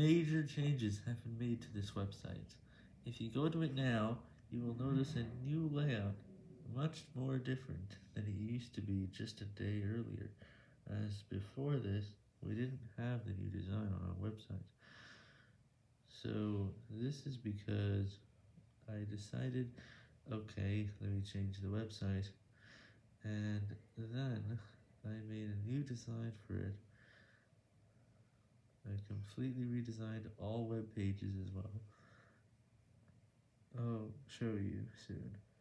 Major changes have been made to this website. If you go to it now, you will notice a new layout, much more different than it used to be just a day earlier, as before this, we didn't have the new design on our website. So this is because I decided, okay, let me change the website, and then I made a new design for it. I completely redesigned all web pages as well. I'll show you soon.